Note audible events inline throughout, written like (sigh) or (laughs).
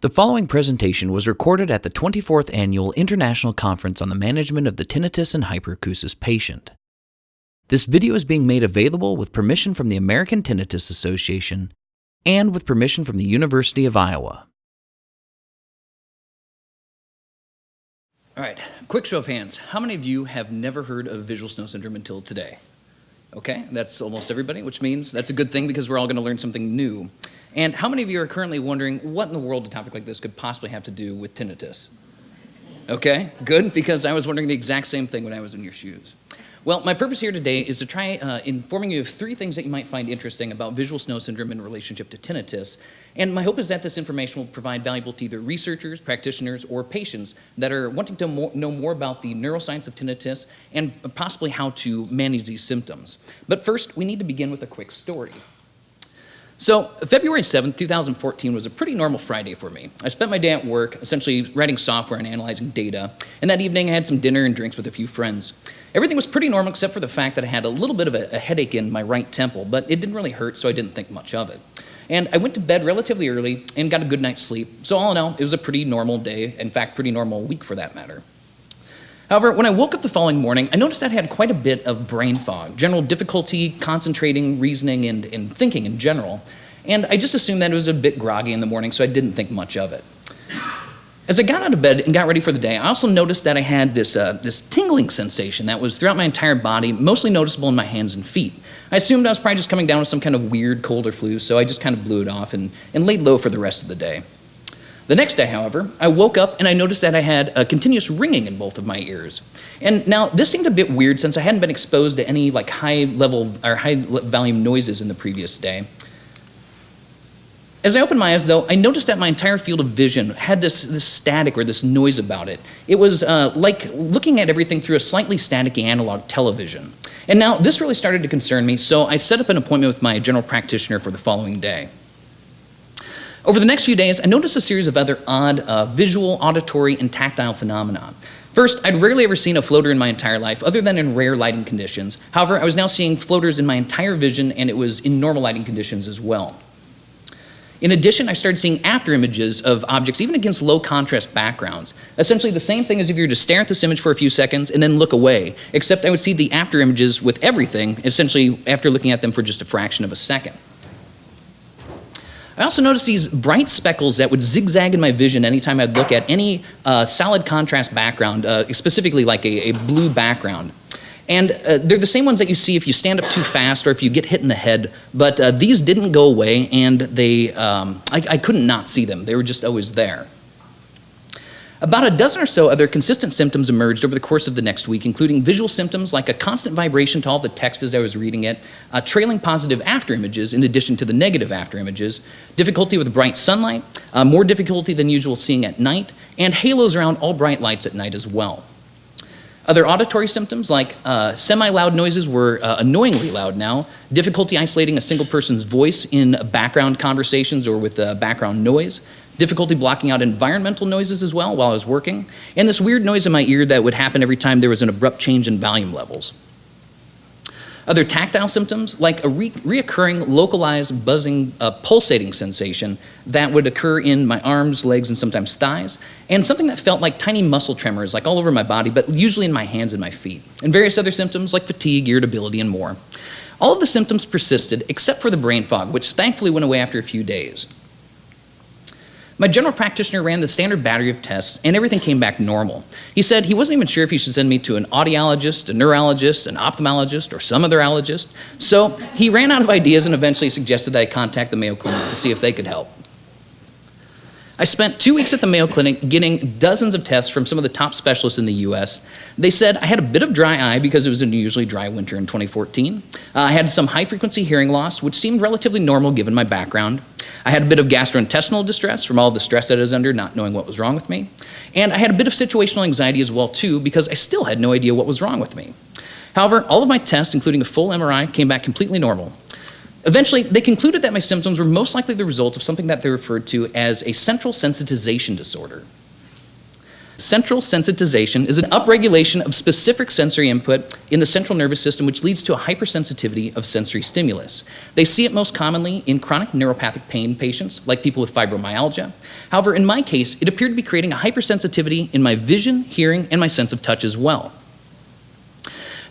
The following presentation was recorded at the 24th Annual International Conference on the Management of the Tinnitus and Hyperacusis Patient. This video is being made available with permission from the American Tinnitus Association and with permission from the University of Iowa. All right, quick show of hands. How many of you have never heard of visual snow syndrome until today? Okay, that's almost everybody, which means that's a good thing because we're all going to learn something new. And how many of you are currently wondering what in the world a topic like this could possibly have to do with tinnitus? Okay, good, because I was wondering the exact same thing when I was in your shoes. Well, my purpose here today is to try uh, informing you of three things that you might find interesting about visual snow syndrome in relationship to tinnitus. And my hope is that this information will provide valuable to either researchers, practitioners, or patients that are wanting to mo know more about the neuroscience of tinnitus and possibly how to manage these symptoms. But first, we need to begin with a quick story. So February 7th, 2014 was a pretty normal Friday for me. I spent my day at work, essentially writing software and analyzing data, and that evening I had some dinner and drinks with a few friends. Everything was pretty normal except for the fact that I had a little bit of a, a headache in my right temple, but it didn't really hurt, so I didn't think much of it. And I went to bed relatively early and got a good night's sleep. So all in all, it was a pretty normal day, in fact, pretty normal week for that matter. However, when I woke up the following morning, I noticed that I had quite a bit of brain fog, general difficulty concentrating, reasoning, and, and thinking in general. And I just assumed that it was a bit groggy in the morning, so I didn't think much of it. As I got out of bed and got ready for the day, I also noticed that I had this, uh, this tingling sensation that was throughout my entire body, mostly noticeable in my hands and feet. I assumed I was probably just coming down with some kind of weird cold or flu, so I just kind of blew it off and, and laid low for the rest of the day. The next day, however, I woke up and I noticed that I had a continuous ringing in both of my ears. And now this seemed a bit weird since I hadn't been exposed to any like high level or high volume noises in the previous day. As I opened my eyes, though, I noticed that my entire field of vision had this, this static or this noise about it. It was uh, like looking at everything through a slightly static analog television. And now this really started to concern me, so I set up an appointment with my general practitioner for the following day. Over the next few days, I noticed a series of other odd uh, visual, auditory, and tactile phenomena. First, I'd rarely ever seen a floater in my entire life, other than in rare lighting conditions. However, I was now seeing floaters in my entire vision, and it was in normal lighting conditions as well. In addition, I started seeing after images of objects, even against low contrast backgrounds. Essentially the same thing as if you were to stare at this image for a few seconds and then look away, except I would see the after images with everything, essentially after looking at them for just a fraction of a second. I also noticed these bright speckles that would zigzag in my vision anytime I'd look at any uh, solid contrast background, uh, specifically like a, a, blue background. And uh, they're the same ones that you see if you stand up too fast or if you get hit in the head, but uh, these didn't go away and they, um, I, I couldn't not see them. They were just always there. About a dozen or so other consistent symptoms emerged over the course of the next week, including visual symptoms like a constant vibration to all the text as I was reading it, uh, trailing positive after images in addition to the negative after images, difficulty with bright sunlight, uh, more difficulty than usual seeing at night, and halos around all bright lights at night as well. Other auditory symptoms like uh, semi-loud noises were uh, annoyingly loud now, difficulty isolating a single person's voice in background conversations or with uh, background noise, difficulty blocking out environmental noises as well while I was working, and this weird noise in my ear that would happen every time there was an abrupt change in volume levels. Other tactile symptoms, like a re reoccurring localized buzzing, uh, pulsating sensation that would occur in my arms, legs, and sometimes thighs, and something that felt like tiny muscle tremors, like all over my body, but usually in my hands and my feet, and various other symptoms like fatigue, irritability, and more. All of the symptoms persisted except for the brain fog, which thankfully went away after a few days. My general practitioner ran the standard battery of tests and everything came back normal. He said he wasn't even sure if he should send me to an audiologist, a neurologist, an ophthalmologist, or some other allergist. So he ran out of ideas and eventually suggested that I contact the Mayo Clinic to see if they could help. I spent two weeks at the Mayo Clinic getting dozens of tests from some of the top specialists in the US. They said I had a bit of dry eye because it was an unusually dry winter in 2014. Uh, I had some high frequency hearing loss, which seemed relatively normal given my background. I had a bit of gastrointestinal distress from all the stress that I was under, not knowing what was wrong with me. And I had a bit of situational anxiety as well too, because I still had no idea what was wrong with me. However, all of my tests, including a full MRI, came back completely normal. Eventually, they concluded that my symptoms were most likely the result of something that they referred to as a central sensitization disorder. Central sensitization is an upregulation of specific sensory input in the central nervous system which leads to a hypersensitivity of sensory stimulus. They see it most commonly in chronic neuropathic pain patients, like people with fibromyalgia. However, in my case, it appeared to be creating a hypersensitivity in my vision, hearing, and my sense of touch as well.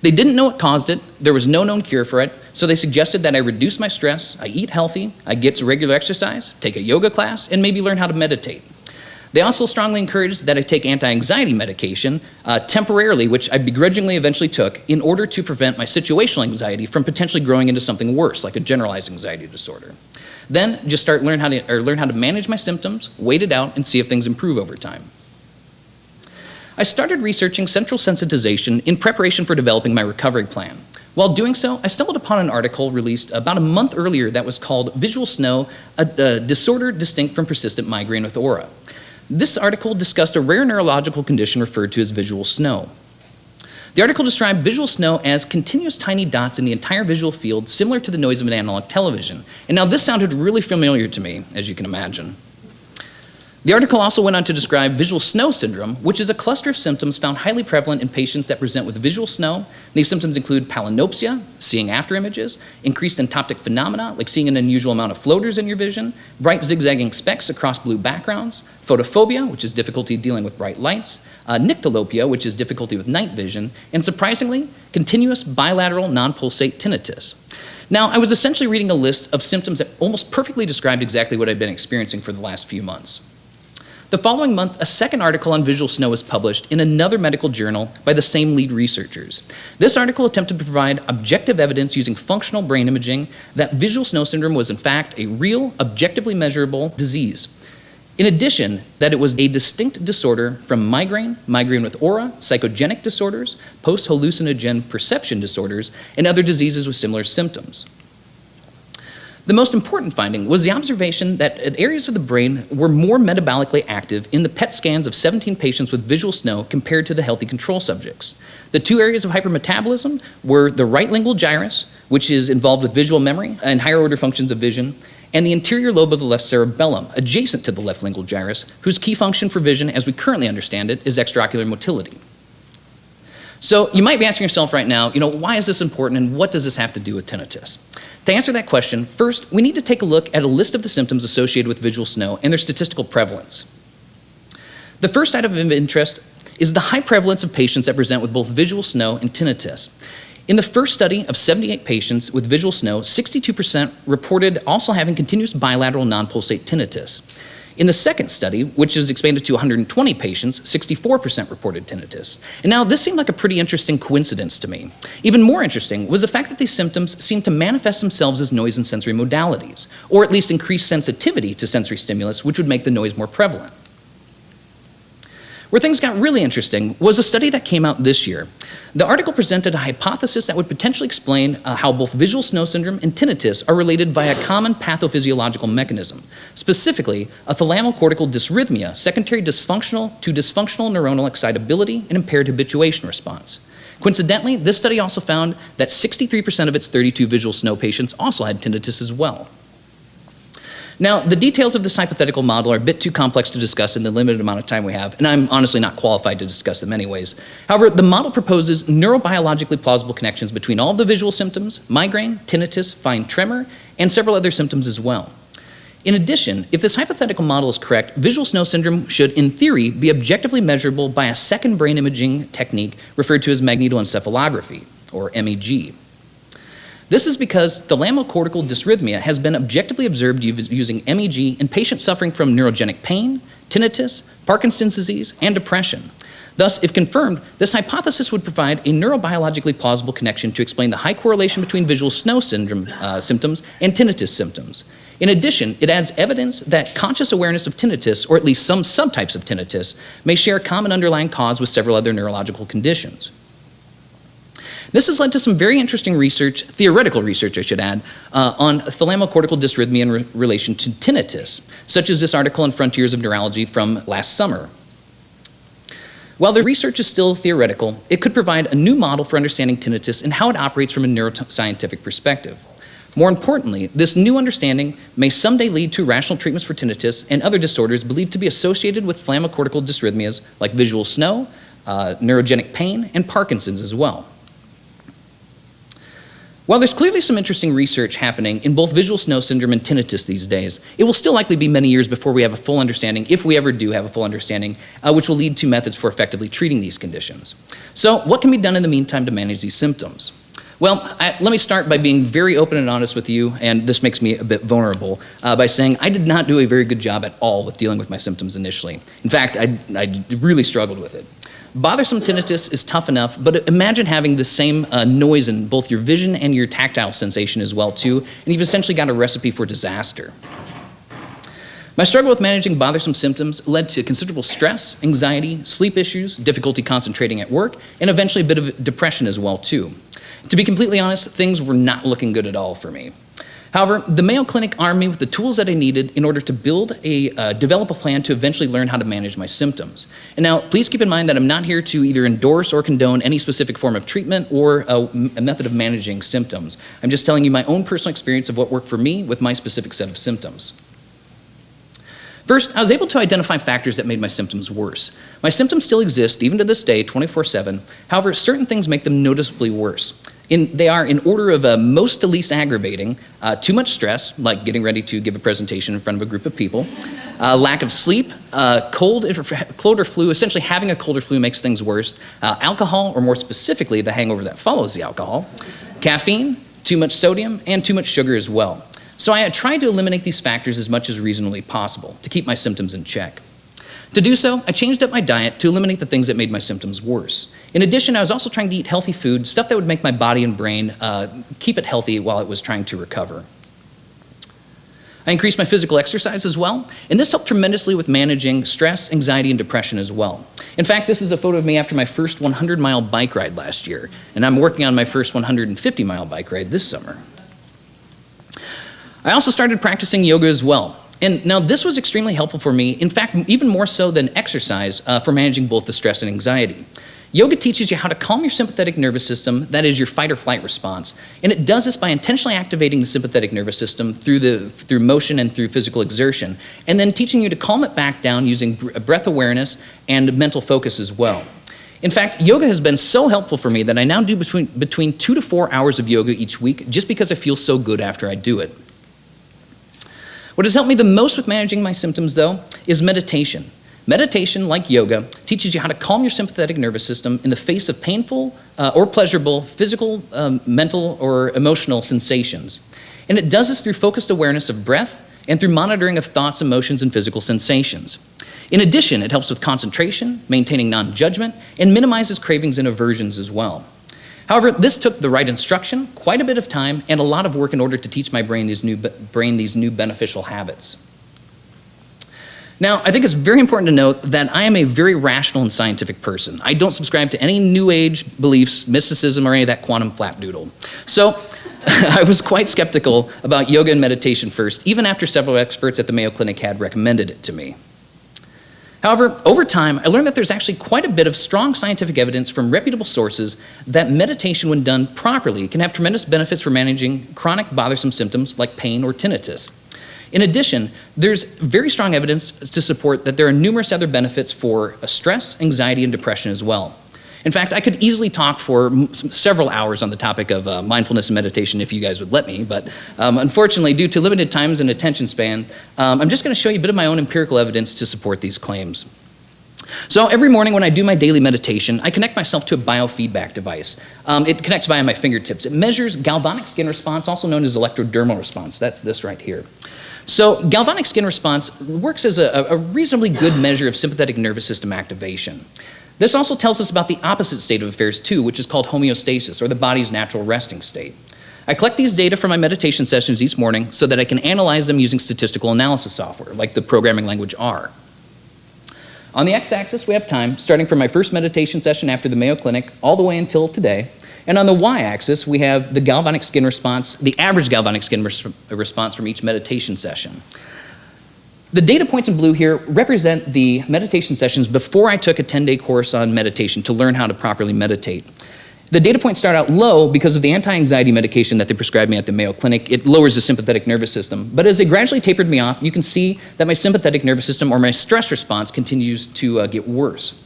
They didn't know what caused it, there was no known cure for it, so they suggested that I reduce my stress, I eat healthy, I get regular exercise, take a yoga class, and maybe learn how to meditate. They also strongly encouraged that I take anti-anxiety medication uh, temporarily, which I begrudgingly eventually took, in order to prevent my situational anxiety from potentially growing into something worse, like a generalized anxiety disorder. Then just start learn how to, or learn how to manage my symptoms, wait it out, and see if things improve over time. I started researching central sensitization in preparation for developing my recovery plan. While doing so, I stumbled upon an article released about a month earlier that was called Visual Snow, a, a disorder distinct from persistent migraine with aura. This article discussed a rare neurological condition referred to as visual snow. The article described visual snow as continuous tiny dots in the entire visual field, similar to the noise of an analog television. And now this sounded really familiar to me, as you can imagine. The article also went on to describe visual snow syndrome, which is a cluster of symptoms found highly prevalent in patients that present with visual snow. These symptoms include palinopsia, seeing after images, increased entoptic phenomena, like seeing an unusual amount of floaters in your vision, bright zigzagging specks across blue backgrounds, photophobia, which is difficulty dealing with bright lights, uh, nyctalopia, which is difficulty with night vision, and surprisingly, continuous bilateral non-pulsate tinnitus. Now, I was essentially reading a list of symptoms that almost perfectly described exactly what I'd been experiencing for the last few months. The following month, a second article on visual snow was published in another medical journal by the same lead researchers. This article attempted to provide objective evidence using functional brain imaging that visual snow syndrome was in fact a real, objectively measurable disease. In addition, that it was a distinct disorder from migraine, migraine with aura, psychogenic disorders, post-hallucinogen perception disorders, and other diseases with similar symptoms. The most important finding was the observation that areas of the brain were more metabolically active in the PET scans of 17 patients with visual snow compared to the healthy control subjects. The two areas of hypermetabolism were the right lingual gyrus, which is involved with visual memory and higher order functions of vision, and the anterior lobe of the left cerebellum, adjacent to the left lingual gyrus, whose key function for vision, as we currently understand it, is extraocular motility. So you might be asking yourself right now, you know, why is this important and what does this have to do with tinnitus? To answer that question, first, we need to take a look at a list of the symptoms associated with visual snow and their statistical prevalence. The first item of interest is the high prevalence of patients that present with both visual snow and tinnitus. In the first study of 78 patients with visual snow, 62% reported also having continuous bilateral non-pulsate tinnitus. In the second study, which is expanded to 120 patients, 64% reported tinnitus. And now this seemed like a pretty interesting coincidence to me. Even more interesting was the fact that these symptoms seemed to manifest themselves as noise and sensory modalities, or at least increased sensitivity to sensory stimulus, which would make the noise more prevalent. Where things got really interesting was a study that came out this year. The article presented a hypothesis that would potentially explain uh, how both visual snow syndrome and tinnitus are related via a common pathophysiological mechanism, specifically a thalamocortical dysrhythmia, secondary dysfunctional to dysfunctional neuronal excitability and impaired habituation response. Coincidentally, this study also found that 63% of its 32 visual snow patients also had tinnitus as well. Now, the details of this hypothetical model are a bit too complex to discuss in the limited amount of time we have, and I'm honestly not qualified to discuss them anyways. However, the model proposes neurobiologically plausible connections between all the visual symptoms, migraine, tinnitus, fine tremor, and several other symptoms as well. In addition, if this hypothetical model is correct, visual snow syndrome should, in theory, be objectively measurable by a second brain imaging technique referred to as magnetoencephalography, or MEG. This is because thalamocortical dysrhythmia has been objectively observed using MEG in patients suffering from neurogenic pain, tinnitus, Parkinson's disease, and depression. Thus, if confirmed, this hypothesis would provide a neurobiologically plausible connection to explain the high correlation between visual snow syndrome uh, symptoms and tinnitus symptoms. In addition, it adds evidence that conscious awareness of tinnitus, or at least some subtypes of tinnitus, may share a common underlying cause with several other neurological conditions. This has led to some very interesting research, theoretical research I should add, uh, on thalamocortical dysrhythmia in re relation to tinnitus, such as this article in Frontiers of Neurology from last summer. While the research is still theoretical, it could provide a new model for understanding tinnitus and how it operates from a neuroscientific perspective. More importantly, this new understanding may someday lead to rational treatments for tinnitus and other disorders believed to be associated with thalamocortical dysrhythmias like visual snow, uh, neurogenic pain, and Parkinson's as well. While there's clearly some interesting research happening in both visual snow syndrome and tinnitus these days, it will still likely be many years before we have a full understanding, if we ever do have a full understanding, uh, which will lead to methods for effectively treating these conditions. So what can be done in the meantime to manage these symptoms? Well, I, let me start by being very open and honest with you, and this makes me a bit vulnerable, uh, by saying I did not do a very good job at all with dealing with my symptoms initially. In fact, I, I really struggled with it. Bothersome tinnitus is tough enough, but imagine having the same uh, noise in both your vision and your tactile sensation as well too, and you've essentially got a recipe for disaster. My struggle with managing bothersome symptoms led to considerable stress, anxiety, sleep issues, difficulty concentrating at work, and eventually a bit of depression as well too. To be completely honest, things were not looking good at all for me. However, the Mayo Clinic armed me with the tools that I needed in order to build a, uh, develop a plan to eventually learn how to manage my symptoms. And now, please keep in mind that I'm not here to either endorse or condone any specific form of treatment or a, a method of managing symptoms. I'm just telling you my own personal experience of what worked for me with my specific set of symptoms. First, I was able to identify factors that made my symptoms worse. My symptoms still exist, even to this day, 24-7. However, certain things make them noticeably worse. In, they are in order of most to least aggravating, uh, too much stress, like getting ready to give a presentation in front of a group of people, uh, lack of sleep, uh, cold, cold or flu, essentially having a cold or flu makes things worse, uh, alcohol, or more specifically, the hangover that follows the alcohol, caffeine, too much sodium, and too much sugar as well. So I tried to eliminate these factors as much as reasonably possible to keep my symptoms in check. To do so, I changed up my diet to eliminate the things that made my symptoms worse. In addition, I was also trying to eat healthy food, stuff that would make my body and brain uh, keep it healthy while it was trying to recover. I increased my physical exercise as well, and this helped tremendously with managing stress, anxiety, and depression as well. In fact, this is a photo of me after my first 100 mile bike ride last year, and I'm working on my first 150 mile bike ride this summer. I also started practicing yoga as well. And now this was extremely helpful for me, in fact, even more so than exercise uh, for managing both the stress and anxiety. Yoga teaches you how to calm your sympathetic nervous system, that is your fight or flight response. And it does this by intentionally activating the sympathetic nervous system through, the, through motion and through physical exertion, and then teaching you to calm it back down using breath awareness and mental focus as well. In fact, yoga has been so helpful for me that I now do between, between two to four hours of yoga each week just because I feel so good after I do it. What has helped me the most with managing my symptoms, though, is meditation. Meditation, like yoga, teaches you how to calm your sympathetic nervous system in the face of painful uh, or pleasurable physical, um, mental, or emotional sensations. And it does this through focused awareness of breath and through monitoring of thoughts, emotions, and physical sensations. In addition, it helps with concentration, maintaining non-judgment, and minimizes cravings and aversions as well. However, this took the right instruction, quite a bit of time, and a lot of work in order to teach my brain these new, brain these new beneficial habits. Now, I think it's very important to note that I am a very rational and scientific person. I don't subscribe to any New Age beliefs, mysticism, or any of that quantum flapdoodle. So, (laughs) I was quite skeptical about yoga and meditation first, even after several experts at the Mayo Clinic had recommended it to me. However, over time, I learned that there's actually quite a bit of strong scientific evidence from reputable sources that meditation, when done properly, can have tremendous benefits for managing chronic bothersome symptoms like pain or tinnitus. In addition, there's very strong evidence to support that there are numerous other benefits for uh, stress, anxiety, and depression as well. In fact, I could easily talk for several hours on the topic of uh, mindfulness and meditation if you guys would let me, but um, unfortunately, due to limited times and attention span, um, I'm just going to show you a bit of my own empirical evidence to support these claims. So every morning when I do my daily meditation, I connect myself to a biofeedback device. Um, it connects via my fingertips. It measures galvanic skin response, also known as electrodermal response. That's this right here. So galvanic skin response works as a, a reasonably good measure of sympathetic nervous system activation. This also tells us about the opposite state of affairs too, which is called homeostasis, or the body's natural resting state. I collect these data from my meditation sessions each morning so that I can analyze them using statistical analysis software, like the programming language R. On the x-axis, we have time, starting from my first meditation session after the Mayo Clinic, all the way until today. And on the y-axis, we have the galvanic skin response, the average galvanic skin res response from each meditation session. The data points in blue here represent the meditation sessions before I took a 10-day course on meditation to learn how to properly meditate. The data points start out low because of the anti-anxiety medication that they prescribed me at the Mayo Clinic. It lowers the sympathetic nervous system. But as they gradually tapered me off, you can see that my sympathetic nervous system or my stress response continues to uh, get worse.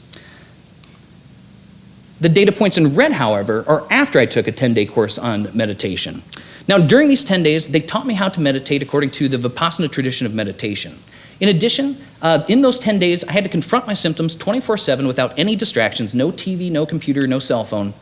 The data points in red, however, are after I took a 10-day course on meditation. Now, during these 10 days, they taught me how to meditate according to the Vipassana tradition of meditation. In addition, uh, in those 10 days, I had to confront my symptoms 24-7 without any distractions, no TV, no computer, no cell phone,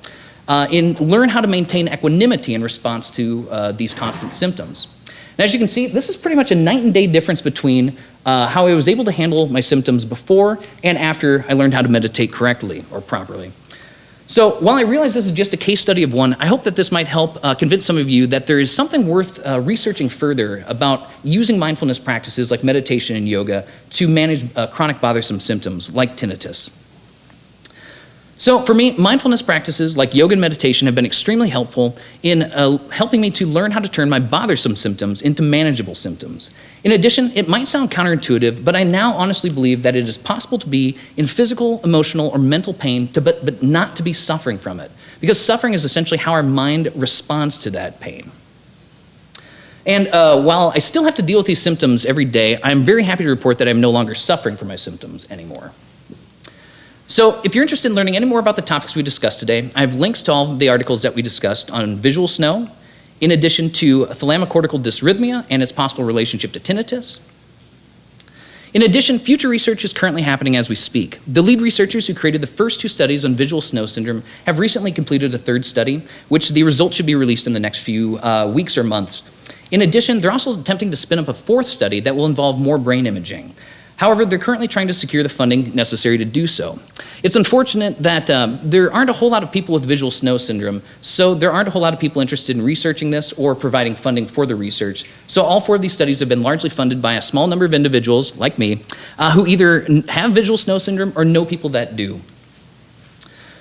uh, and learn how to maintain equanimity in response to uh, these constant symptoms. And as you can see, this is pretty much a night and day difference between uh, how I was able to handle my symptoms before and after I learned how to meditate correctly or properly. So while I realize this is just a case study of one, I hope that this might help uh, convince some of you that there is something worth uh, researching further about using mindfulness practices like meditation and yoga to manage uh, chronic bothersome symptoms like tinnitus. So for me, mindfulness practices like yoga and meditation have been extremely helpful in uh, helping me to learn how to turn my bothersome symptoms into manageable symptoms. In addition, it might sound counterintuitive, but I now honestly believe that it is possible to be in physical, emotional, or mental pain, to, but, but not to be suffering from it. Because suffering is essentially how our mind responds to that pain. And uh, while I still have to deal with these symptoms every day, I'm very happy to report that I'm no longer suffering from my symptoms anymore. So if you're interested in learning any more about the topics we discussed today, I have links to all the articles that we discussed on visual snow, in addition to thalamocortical dysrhythmia and its possible relationship to tinnitus. In addition, future research is currently happening as we speak. The lead researchers who created the first two studies on visual snow syndrome have recently completed a third study, which the results should be released in the next few uh, weeks or months. In addition, they're also attempting to spin up a fourth study that will involve more brain imaging. However, they're currently trying to secure the funding necessary to do so. It's unfortunate that um, there aren't a whole lot of people with visual snow syndrome, so there aren't a whole lot of people interested in researching this or providing funding for the research. So all four of these studies have been largely funded by a small number of individuals, like me, uh, who either have visual snow syndrome or know people that do.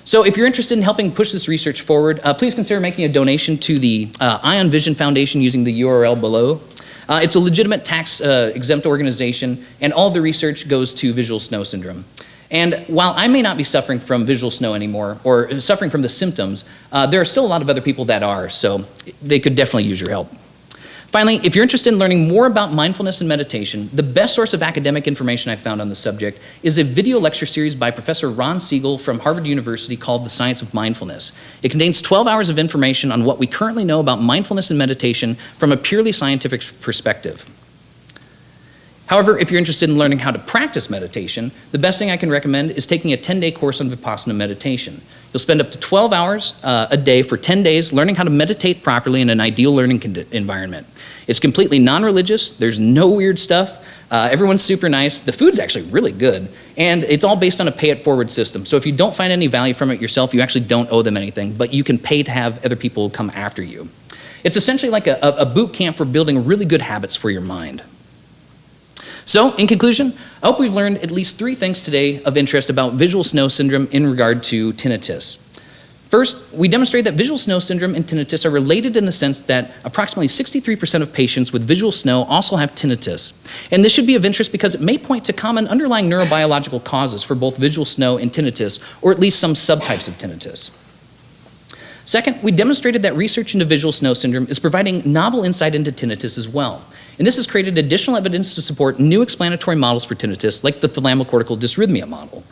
So if you're interested in helping push this research forward, uh, please consider making a donation to the uh, Eye On Vision Foundation using the URL below. Uh, it's a legitimate tax uh, exempt organization, and all the research goes to visual snow syndrome. And while I may not be suffering from visual snow anymore, or suffering from the symptoms, uh, there are still a lot of other people that are, so they could definitely use your help. Finally, if you're interested in learning more about mindfulness and meditation, the best source of academic information I've found on the subject is a video lecture series by Professor Ron Siegel from Harvard University called The Science of Mindfulness. It contains 12 hours of information on what we currently know about mindfulness and meditation from a purely scientific perspective. However, if you're interested in learning how to practice meditation, the best thing I can recommend is taking a 10-day course on Vipassana meditation. You'll spend up to 12 hours uh, a day for 10 days learning how to meditate properly in an ideal learning environment. It's completely non-religious, there's no weird stuff, uh, everyone's super nice, the food's actually really good, and it's all based on a pay-it-forward system. So if you don't find any value from it yourself, you actually don't owe them anything, but you can pay to have other people come after you. It's essentially like a, a boot camp for building really good habits for your mind. So, in conclusion, I hope we've learned at least three things today of interest about visual snow syndrome in regard to tinnitus. First, we demonstrate that visual snow syndrome and tinnitus are related in the sense that approximately 63% of patients with visual snow also have tinnitus. And this should be of interest because it may point to common underlying neurobiological causes for both visual snow and tinnitus, or at least some subtypes of tinnitus. Second, we demonstrated that research into visual snow syndrome is providing novel insight into tinnitus as well. And this has created additional evidence to support new explanatory models for tinnitus, like the thalamocortical dysrhythmia model.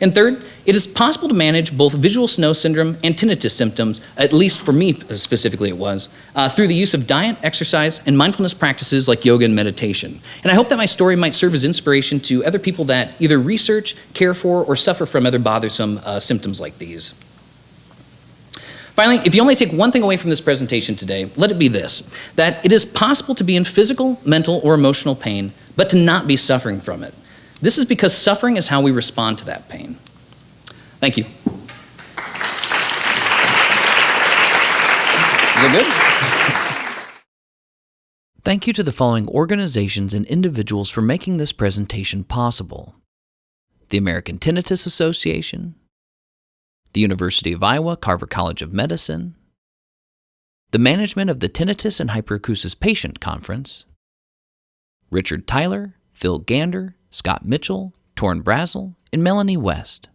And third, it is possible to manage both visual snow syndrome and tinnitus symptoms, at least for me specifically it was, uh, through the use of diet, exercise, and mindfulness practices like yoga and meditation. And I hope that my story might serve as inspiration to other people that either research, care for, or suffer from other bothersome uh, symptoms like these. Finally, if you only take one thing away from this presentation today, let it be this, that it is possible to be in physical, mental, or emotional pain, but to not be suffering from it. This is because suffering is how we respond to that pain. Thank you. Is that good? Thank you to the following organizations and individuals for making this presentation possible. The American Tinnitus Association, the University of Iowa Carver College of Medicine, the management of the Tinnitus and Hyperacusis Patient Conference, Richard Tyler, Phil Gander, Scott Mitchell, Torn Brazel, and Melanie West.